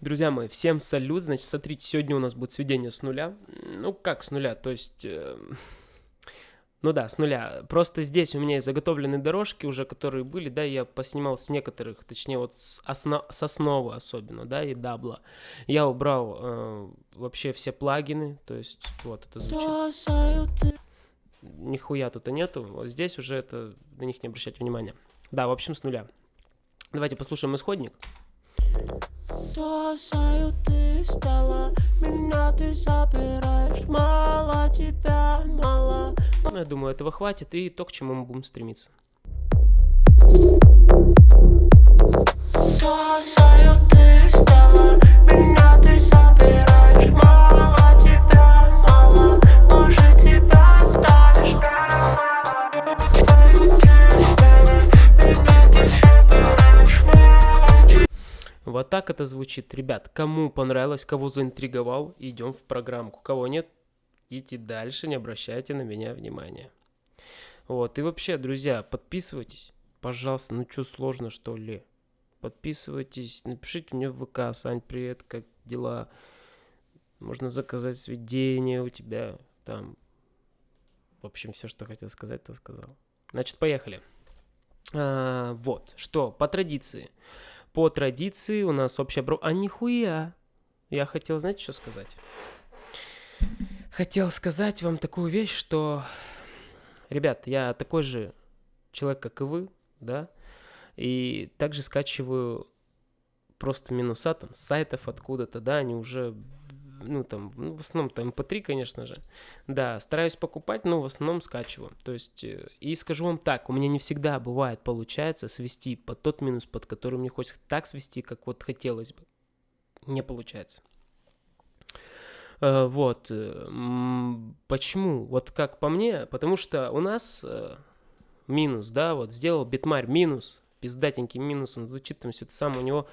Друзья мои, всем салют. Значит, смотрите, сегодня у нас будет сведение с нуля. Ну, как с нуля? То есть... Э, ну да, с нуля. Просто здесь у меня есть заготовленные дорожки уже, которые были, да, я поснимал с некоторых, точнее вот с, осно, с основы особенно, да, и дабла. Я убрал э, вообще все плагины, то есть вот это звучит. Нихуя тут и нету. Вот здесь уже это, на них не обращать внимания. Да, в общем, с нуля. Давайте послушаем исходник. Бросаю ты стала, меня ты забираешь, мало тебя, мало. Ну, я думаю, этого хватит, и то, к чему мы будем стремиться. Бросаю ты стала, так это звучит. Ребят, кому понравилось, кого заинтриговал, идем в программку. Кого нет, идите дальше, не обращайте на меня внимания. Вот, и вообще, друзья, подписывайтесь, пожалуйста, ну что сложно, что ли? Подписывайтесь, напишите мне в ВК, Сань, привет, как дела? Можно заказать сведения у тебя, там, в общем, все, что хотел сказать, то сказал. Значит, поехали. А, вот, что, по традиции по традиции у нас общая бро... А нихуя! Я хотел, знаете, что сказать? Хотел сказать вам такую вещь, что... Ребят, я такой же человек, как и вы, да? И также скачиваю просто минуса там с сайтов откуда-то, да, они уже ну, там, ну, в основном там MP3, конечно же. Да, стараюсь покупать, но в основном скачиваю. То есть, э, и скажу вам так, у меня не всегда бывает получается свести под тот минус, под который мне хочется так свести, как вот хотелось бы. Не получается. Э, вот. Э, почему? Вот как по мне, потому что у нас минус, да, вот сделал битмарь минус, пиздатенький минус, он звучит там все это самое, у него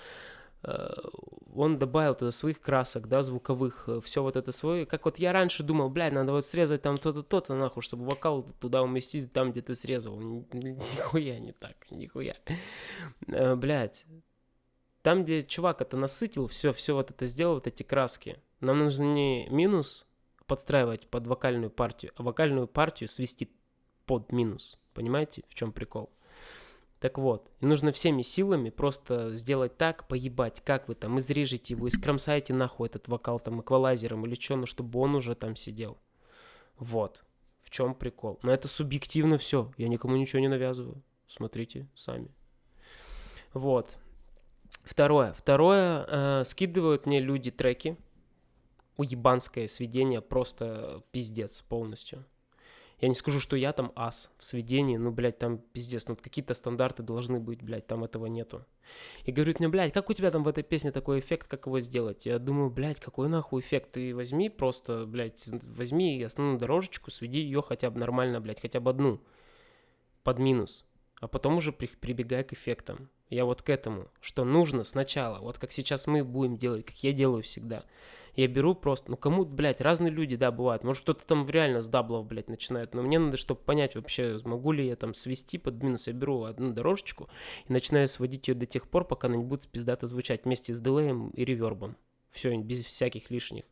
он добавил туда своих красок, да, звуковых, э, все вот это свое. Как вот я раньше думал, блядь, надо вот срезать там то-то, то-то, нахуй, чтобы вокал туда уместить, там, где ты срезал. Нихуя не так, нихуя. Э, блядь. Там, где чувак это насытил, все, все вот это сделал, вот эти краски. Нам нужно не минус подстраивать под вокальную партию, а вокальную партию свести под минус. Понимаете, в чем прикол? Так вот, нужно всеми силами просто сделать так, поебать, как вы там, изрежете его, искромсайте нахуй этот вокал там эквалайзером или что, ну чтобы он уже там сидел. Вот, в чем прикол. Но это субъективно все, я никому ничего не навязываю. Смотрите сами. Вот. Второе. Второе, э, скидывают мне люди треки. Уебанское сведение, просто пиздец полностью. Я не скажу, что я там ас в сведении, ну, блядь, там пиздец, ну, какие-то стандарты должны быть, блядь, там этого нету. И говорит мне, блядь, как у тебя там в этой песне такой эффект, как его сделать? Я думаю, блядь, какой нахуй эффект? Ты возьми просто, блядь, возьми основную дорожечку, сведи ее хотя бы нормально, блядь, хотя бы одну под минус, а потом уже при, прибегай к эффектам. Я вот к этому, что нужно сначала, вот как сейчас мы будем делать, как я делаю всегда – я беру просто, ну кому, блядь, разные люди, да, бывают. Может, кто-то там реально с даблов, блядь, начинает. Но мне надо, чтобы понять вообще, могу ли я там свести под минус. Я беру одну дорожечку и начинаю сводить ее до тех пор, пока она не будет пиздато звучать вместе с дилеем и ревербом. Все, без всяких лишних.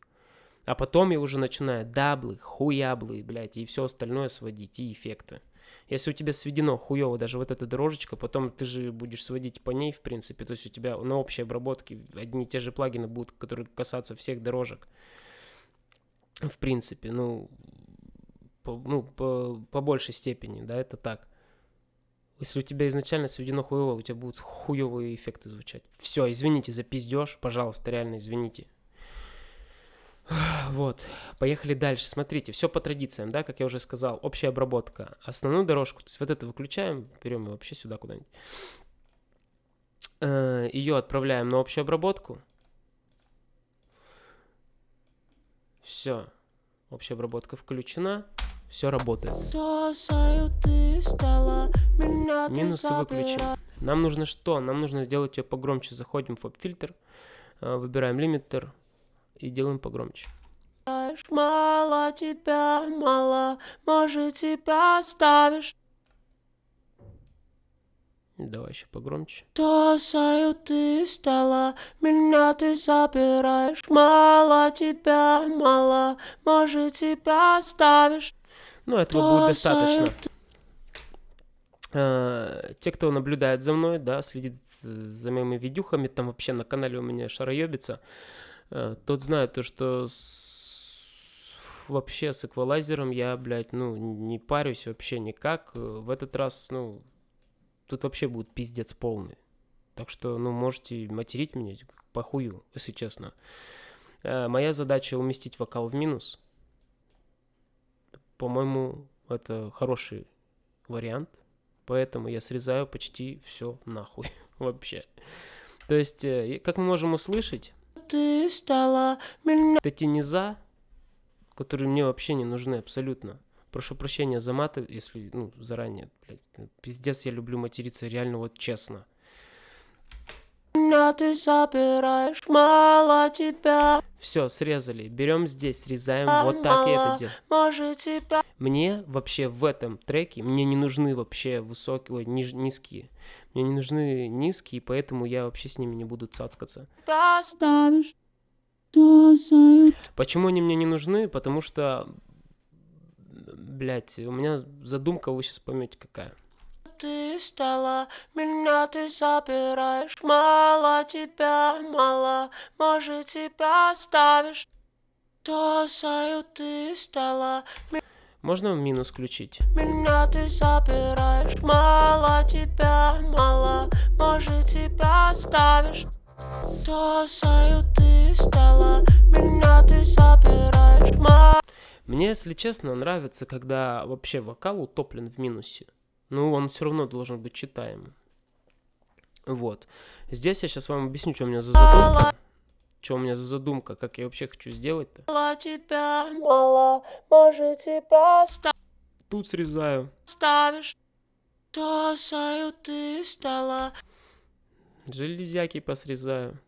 А потом я уже начинаю даблы, хуяблы, блядь, и все остальное сводить, и эффекты. Если у тебя сведено хуево даже вот эта дорожечка, потом ты же будешь сводить по ней, в принципе. То есть у тебя на общей обработке одни и те же плагины будут, которые касаться всех дорожек. В принципе, ну, по, ну, по, по большей степени, да, это так. Если у тебя изначально сведено хуево, у тебя будут хуевые эффекты звучать. Все, извините за пиздеж, пожалуйста, реально извините. Вот, поехали дальше. Смотрите, все по традициям, да, как я уже сказал. Общая обработка. Основную дорожку, то есть вот это выключаем, берем ее вообще сюда куда-нибудь. Э, ее отправляем на общую обработку. Все, общая обработка включена. Все работает. Минусы выключим. Нам нужно что? Нам нужно сделать ее погромче. Заходим в фильтр, э, выбираем лимитер, и делаем погромче. Мало тебя, мало, может тебя оставишь. Давай еще погромче. Тосаю ты стала, меня ты забираешь, мало тебя, мало, может тебя оставишь. Ну, этого будет достаточно. А, те, кто наблюдает за мной, да, следит за моими видюхами, там вообще на канале у меня шароебится, тот знает то, что с... вообще с эквалайзером я, блядь, ну, не парюсь вообще никак. В этот раз, ну, тут вообще будет пиздец полный. Так что, ну, можете материть меня похую, если честно. А, моя задача уместить вокал в минус. По-моему, это хороший вариант. Поэтому я срезаю почти все нахуй вообще. То есть, э, как мы можем услышать, Ты стала меня... эти низа, которые мне вообще не нужны абсолютно. Прошу прощения за маты, если, ну, заранее, блядь. Пиздец, я люблю материться реально вот честно. Меня ты забираешь, мало тебя, Все, срезали. Берем здесь, срезаем. Вот так я это делаю. может тебя Мне вообще в этом треке, мне не нужны вообще высокие, ой, ниж- низкие. Мне не нужны низкие, поэтому я вообще с ними не буду цацкаться. Почему они мне не нужны? Потому что, блядь, у меня задумка, вы сейчас поймете какая. ты стала, меня ты забираешь, мало тебя, мало, может тебя оставишь. Тосаю ты стала, Можно в минус включить? меня ты забираешь, мало тебя, мало, может тебя оставишь. Тосаю ты стала, меня ты забираешь, мало. Мне, если честно, нравится, когда вообще вокал утоплен в минусе. Ну, он все равно должен быть читаемым. Вот. Здесь я сейчас вам объясню, что у меня за задумка. Что у меня за задумка, как я вообще хочу сделать-то. Мало тебя, мало, может тебя Тут срезаю. оставишь. Тосаю ты стала, Железяки посрезаю.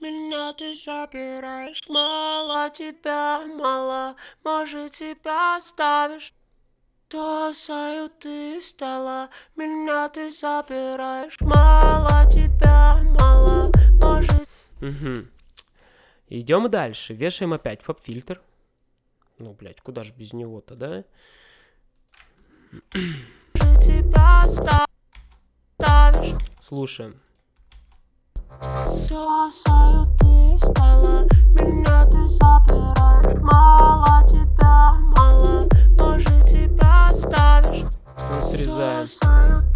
меня ты забираешь, мало тебя, мало, может тебя оставишь. Тосаю ты стала, меня ты забираешь, мало тебя, мало, может Угу. Идем дальше. Вешаем опять поп-фильтр. Ну, блядь, куда же без него-то, да? Слушаем. Тосаю ты стала, меня ты забираешь, мало тебя, мало, может тебя оставишь. Тут срезаем.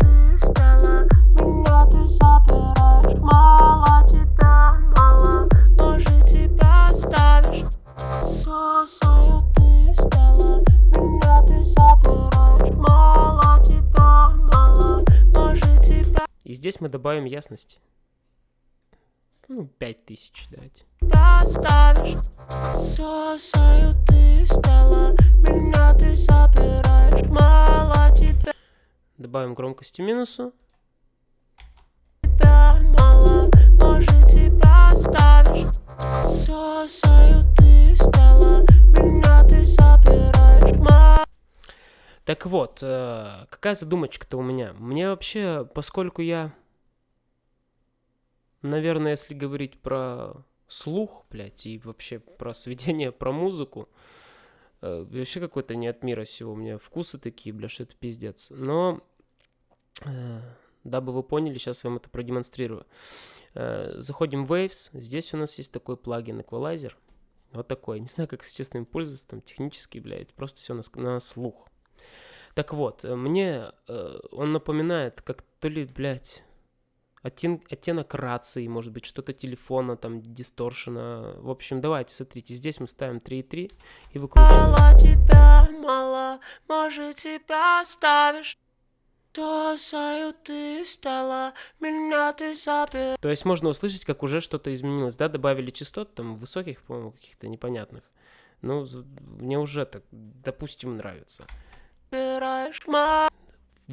Здесь мы добавим ясности. Ну, 5000 дать. оставишь. Тосаю ты стала, меня ты забираешь, мало тебя, Добавим громкости минусу. мало, может тебя оставишь. Так вот, э, какая задумочка-то у меня? Мне вообще, поскольку я, наверное, если говорить про слух, блядь, и вообще про сведение, про музыку, э, вообще какой-то не от мира сего. У меня вкусы такие, бля, что это пиздец. Но, э, дабы вы поняли, сейчас я вам это продемонстрирую. Заходим в Waves, здесь у нас есть такой плагин Equalizer. Вот такой. Не знаю, как, честно, им пользоваться, там, технически, блядь, просто все на, на слух. Так вот, э, мне э, он напоминает, как то ли, блядь, оттен- оттенок рации, может быть, что-то телефона, там, дисторшена. В общем, давайте, смотрите, здесь мы ставим 3.3 и выкручиваем. Мало тебя, мало, может тебя оставишь. Тосаю ты стала, меня ты забираешь. То есть можно услышать, как уже что-то изменилось, да, добавили частот, там, высоких, по-моему, каких-то непонятных. Ну, мне уже так, допустим, нравится. Мало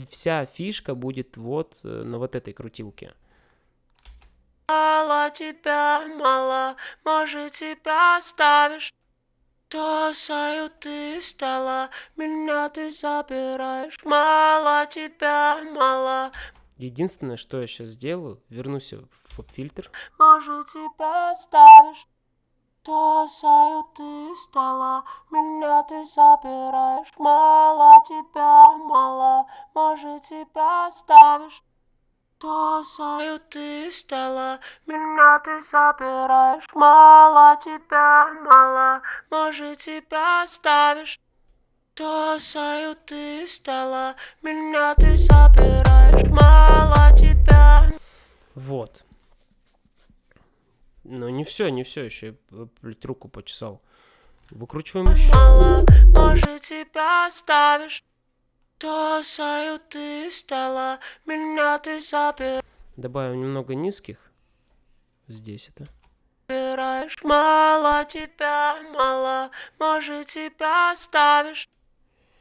Вся фишка будет вот э, на вот этой крутилке. тебя, мало, может тебя оставишь. Тосаю ты стала, меня ты забираешь. Мало тебя, мало, Единственное, что я сейчас сделаю, вернусь в фильтр. Может, тебя оставишь? Бросаю, ты стала, меня ты забираешь. Мало тебя, мало, может тебя оставишь. Бросаю, ты стала, меня ты забираешь. Мало тебя, мало, может тебя оставишь. Бросаю, ты стала, меня ты забираешь. Мало тебя. Вот. Но не все, не все еще. Блядь, руку почесал. Выкручиваем еще. Мало, может, тебя оставишь. Бросаю, ты стала, меня ты забираешь. Добавим немного низких. Здесь это. Мало тебя, мало, может, тебя оставишь.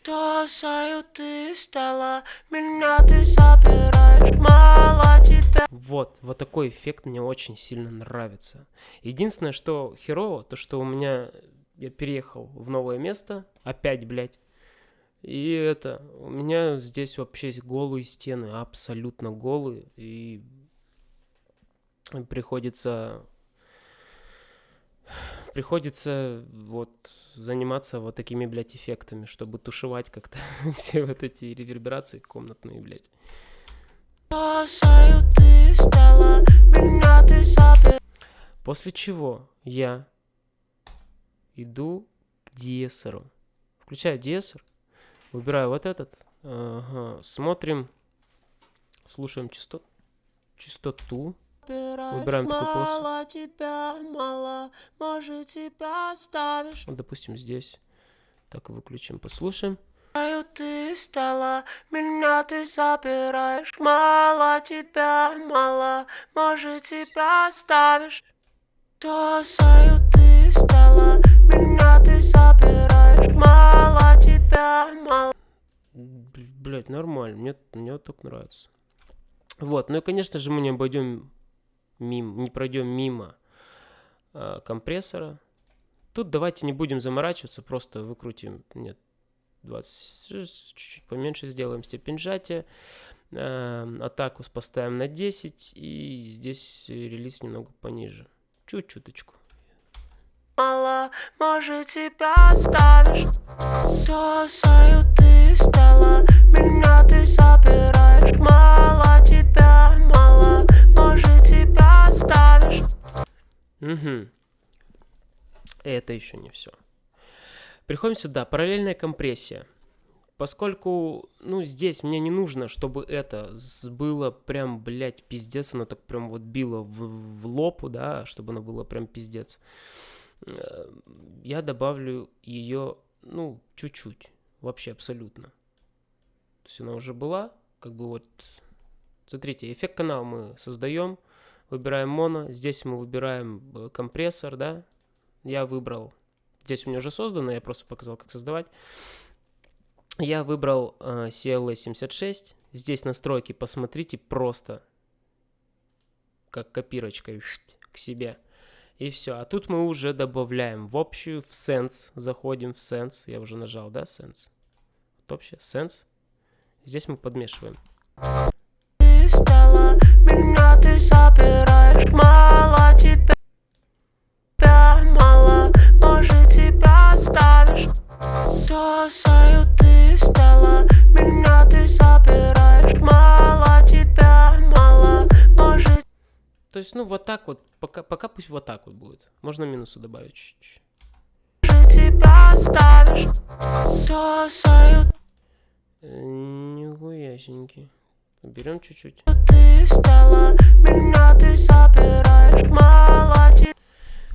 Бросаю, ты стала, меня ты забираешь. Мало тебя. Вот, вот такой эффект мне очень сильно нравится. Единственное, что херово, то что у меня я переехал в новое место, опять, блядь. И это, у меня здесь вообще голые стены, абсолютно голые, и приходится приходится вот заниматься вот такими, блядь, эффектами, чтобы тушевать как-то все вот эти реверберации комнатные, блядь. Ты меня ты. После чего я иду к диесеру. Включаю диесер, выбираю вот этот, ага, смотрим, слушаем частот, частоту. Выбираем полосу. Мало тебя, мало, может тебя оставишь. Вот, допустим, здесь. Так, выключим, послушаем. Знаю, ты стала, меня ты забираешь. Мало тебя, мало, может тебя оставишь. Бросаю, ты стала, меня ты забираешь. Мало тебя, мало. Блять, нормально, мне, мне так нравится. Вот, ну и, конечно же, мы не обойдем мимо, не пройдем мимо э, компрессора. Тут давайте не будем заморачиваться, просто выкрутим, нет, 20, чуть-чуть поменьше сделаем степень сжатия. Э, атаку поставим на 10 и здесь релиз немного пониже. Чуть-чуточку. Мало, может тебя оставишь. Бросаю, ты стала, меня ты забираешь. Мало тебя, мало, может тебя оставишь. Угу. Это еще не все. Приходим сюда. Параллельная компрессия. Поскольку, ну, здесь мне не нужно, чтобы это было прям, блядь, пиздец, оно так прям вот било в, в лоб, да, чтобы оно было прям пиздец. Э, Я добавлю ее, ну, чуть-чуть, вообще абсолютно. То есть она уже была, как бы вот, смотрите, эффект канал мы создаем, выбираем моно, здесь мы выбираем э, компрессор, да, я выбрал, здесь у меня уже создано, я просто показал, как создавать. Я выбрал э, CLA76, здесь настройки посмотрите просто, как копирочкой к себе. И все. А тут мы уже добавляем в общую, в Sense. Заходим в Sense. Я уже нажал, да, Sense? Вот общее, Sense. Здесь мы подмешиваем. Ты меня ты. Бросаю, ты стала, меня ты забираешь. Мало тебя, мало, может То есть, ну, вот так вот. Пока, пока пусть вот так вот будет. Можно минусу добавить чуть-чуть. тебя оставишь. Бросаю, Э, Нихуясенький. Берем чуть-чуть. ты стала, меня ты забираешь. Мало.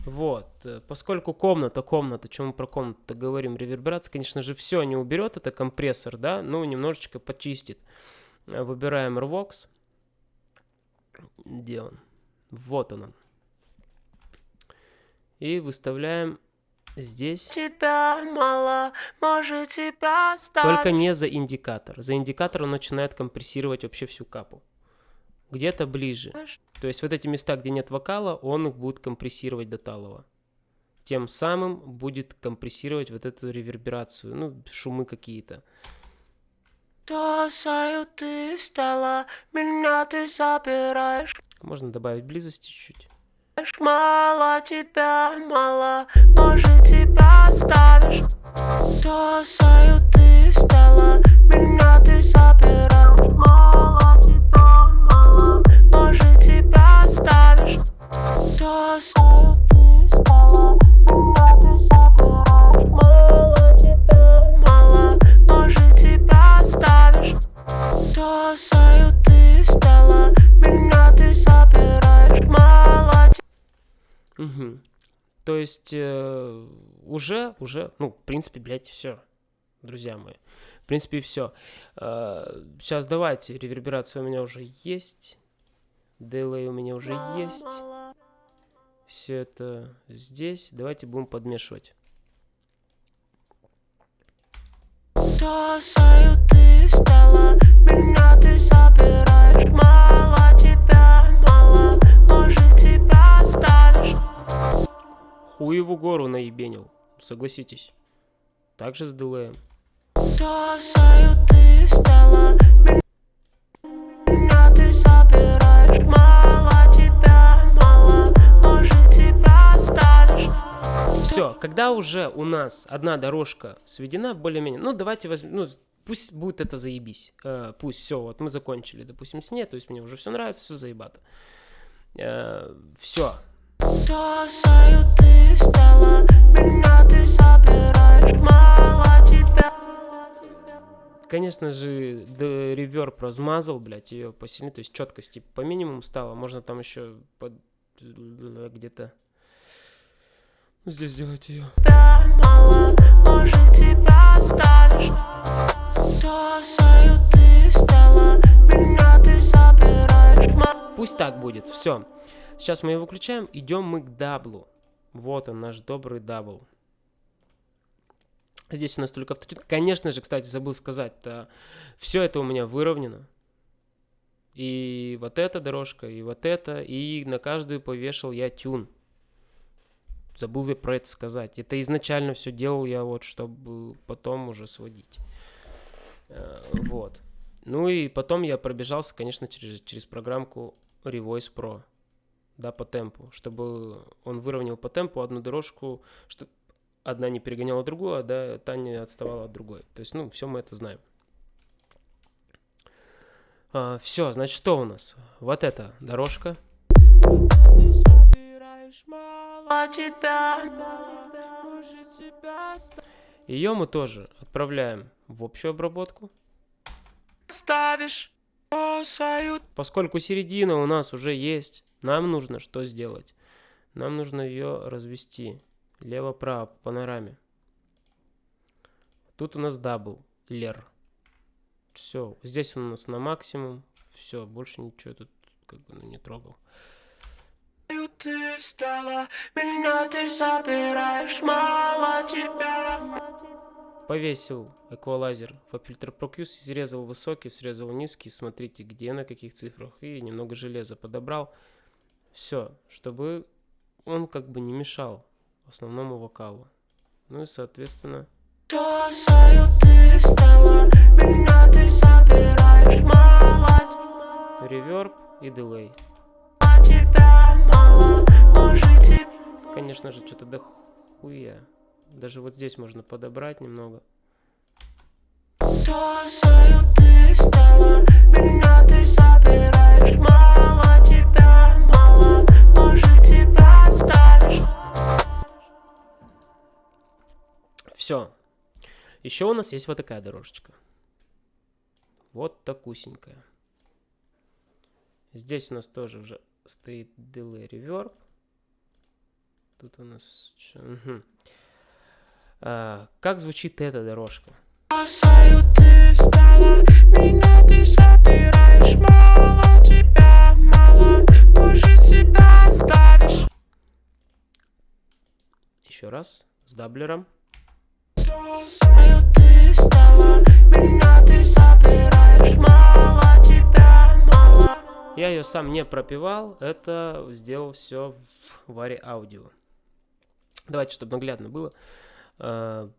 Вот, э, поскольку комната, комната, чем мы про комнату говорим, реверберация, конечно же, все не уберет, это компрессор, да, ну, немножечко почистит. Э, Выбираем RVOX. Где он? Вот он. он. И выставляем здесь. Тебя мало, может тебя оставишь. Только не за индикатор. За индикатор он начинает компрессировать вообще всю капу. Где-то ближе. То есть вот эти места, где нет вокала, он их будет компрессировать до талого. Тем самым будет компрессировать вот эту реверберацию, ну, шумы какие-то. Бросаю, ты стала, меня ты забираешь. Можно добавить близости чуть-чуть. Мало тебя, мало, может тебя оставишь. Бросаю, ты стала, меня ты забираешь. Бросаю, ты стала, меня ты забираешь. Мало Мгм. То есть э, уже, уже, ну, в принципе, блядь, все, друзья мои. В принципе, все. сейчас давайте, реверберация у меня уже есть. Дилей у меня уже есть. Все это здесь. Давайте будем подмешивать. Бросаю, ты стала, меня ты забираешь. Мало тебя, мало, может тебя оставишь. Хуеву гору наебенил, согласитесь. Также с дилеем. Бросаю, ты стала, меня когда уже у нас одна дорожка сведена более-менее, ну давайте возьмем, ну пусть будет это заебись, Э, пусть все, вот мы закончили, допустим, с ней, то есть мне уже все нравится, все заебато. все, Бросаю, ты стала, меня ты забираешь. Мало тебя. конечно же, реверб размазал, блядь, ее посильнее, то есть четкости по минимуму стало, можно там еще под где-то ну, здесь сделать ее. тебя мало, может тебя оставишь. Бросаю, ты стала, меня ты забираешь. Ма- Пусть так будет. Все. Сейчас мы его выключаем. Идем мы к даблу. Вот он, наш добрый дабл. Здесь у нас только автотюн. Конечно же, кстати, забыл сказать, все это у меня выровнено. И вот эта дорожка, и вот это, и на каждую повешал я тюн. Забыл я про это сказать. Это изначально все делал я вот, чтобы потом уже сводить. Э, Вот. Ну и потом я пробежался, конечно, через, через программку Revoice Pro, да, по темпу, чтобы он выровнял по темпу одну дорожку, чтобы одна не перегоняла другую, а да, та не отставала от другой. То есть, ну, все мы это знаем. все, значит, что у нас? Вот эта дорожка. Забираешь мало тебя, может тебя Ее мы тоже отправляем в общую обработку. оставишь. Бросаю, Поскольку середина у нас уже есть, нам нужно что сделать? Нам нужно ее развести лево-право по панораме. Тут у нас doubler. Все, здесь он у нас на максимум. Все, больше ничего тут как бы ну, не трогал. Ты стала, меня ты забираешь. Мало тебя, Повесил эквалайзер FabFilter Pro-Q, срезал высокий, срезал низкий. Смотрите, где на каких цифрах. И немного железа подобрал. Все, чтобы он как бы не мешал основному вокалу. Ну и соответственно... Реверб и дилей. Тебя, мало, может тебя Конечно же, что-то дохуя. Даже вот здесь можно подобрать немного. Бросаю, ты стала, меня ты забираешь. Мало тебя, мало, может тебя оставишь. Все. Еще у нас есть вот такая дорожечка. Вот такусенькая. Здесь у нас тоже уже стоит delay reverb. Тут у нас... мгм. А, как звучит эта дорожка? Бросаю, ты стала, меня ты забираешь. Мало тебя, мало, может тебя оставишь. Еще раз. С даблером. Бросаю, ты стала, меня ты забираешь. Мало тебя, мало. Я ее сам не пропивал. Это сделал все в Варе Аудио. Давайте, чтобы наглядно было. А,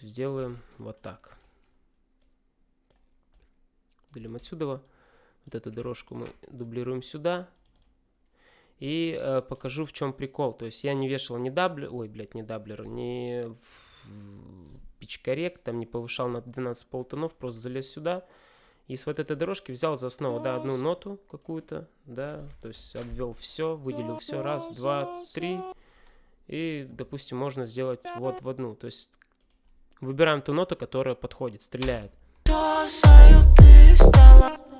сделаем вот так. Удалим отсюда. Вот эту дорожку мы дублируем сюда. И э, покажу, в чем прикол. То есть я не вешал ни doubler, ой, блядь, не даблер, не correct, там не повышал на 12 полтонов, просто залез сюда. И с вот этой дорожки взял за основу, да, одну ноту какую-то, да, то есть обвел все, выделил все, раз, два, три. И, допустим, можно сделать вот в одну. То есть выбираем ту ноту, которая подходит, стреляет.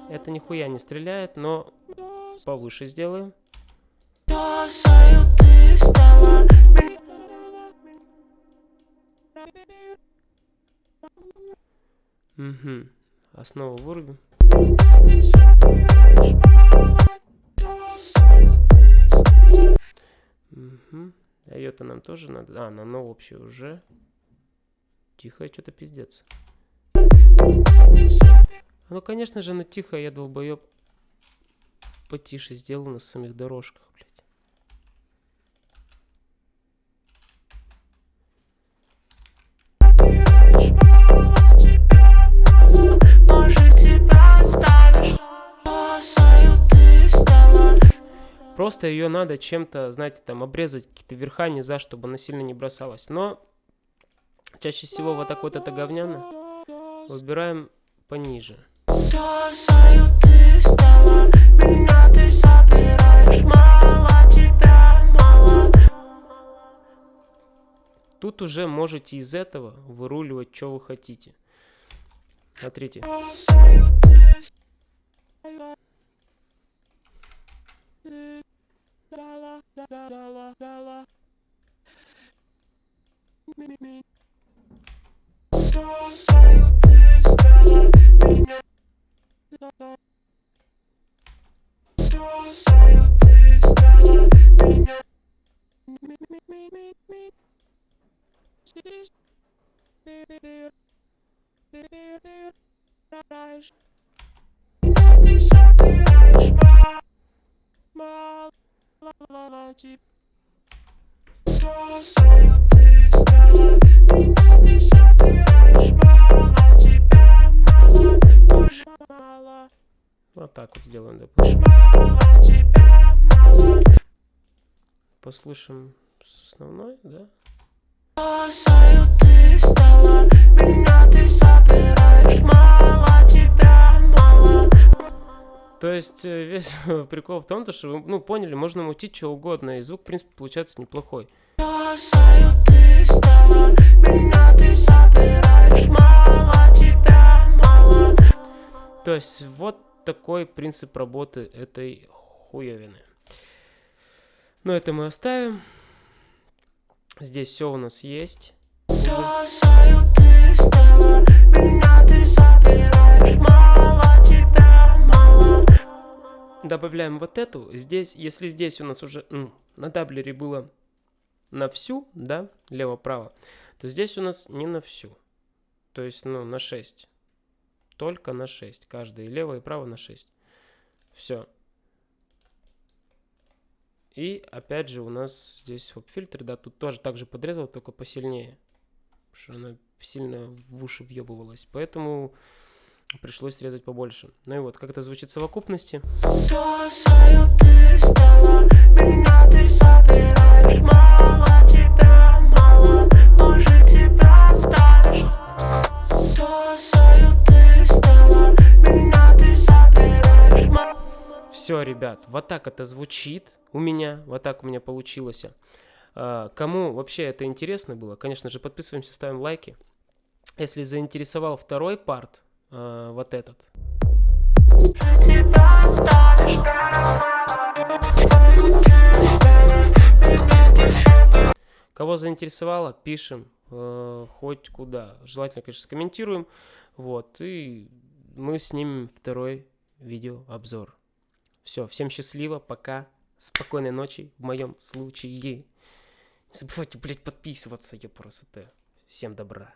Это нихуя не стреляет, но повыше сделаем. Угу. Основу вырубим. Угу. А нам тоже надо. А, на но вообще уже. Тихо, что-то пиздец. Ну, конечно же, на тихо я долбоеб потише сделал на самих дорожках, блядь. Просто ее надо чем-то, знаете, там обрезать какие-то верха, низа, чтобы она сильно не бросалась. Но чаще всего вот так вот это говняно. Выбираем пониже. Тут уже можете из этого выруливать, что вы хотите. Смотрите. Ты Dala, dala, dala, dala. Mini, mini. So scientist, dala, mina. So scientist, dala, mina. Mini, mini, mini, mini. Sis, dir, dir, dir, dir, dir, reich. Nat ist happy, reich, ma, ma. Вот так вот сделаем, допустим Послушаем с основной, да? Ты стала Меня ты забираешь то есть э, весь прикол в том, то, что вы ну, поняли, можно мутить что угодно, и звук, в принципе, получается неплохой. То есть вот такой принцип работы этой хуевины. Но это мы оставим. Здесь все у нас есть. Бросаю ты стала, меня ты забираешь добавляем вот эту. Здесь, если здесь у нас уже на doubler е было на всю, да, лево-право, то здесь у нас не на всю. То есть, ну, на 6. Только на 6. Каждый лево и право на 6. Все. И опять же у нас здесь вот фильтр, да, тут тоже так же подрезал, только посильнее. Потому что она сильно в уши въебывалась. Поэтому пришлось срезать побольше. Ну и вот, как это звучит в совокупности. Все, ребят, вот так это звучит у меня, вот так у меня получилось. А, кому вообще это интересно было, конечно же, подписываемся, ставим лайки. Если заинтересовал второй парт, э, вот этот. Кого заинтересовало, пишем э, хоть куда. Желательно, конечно, комментируем. Вот, и мы снимем второй видеообзор. Все, всем счастливо, пока, спокойной ночи в моем случае. Не забывайте, блядь, подписываться, я просто. Всем добра.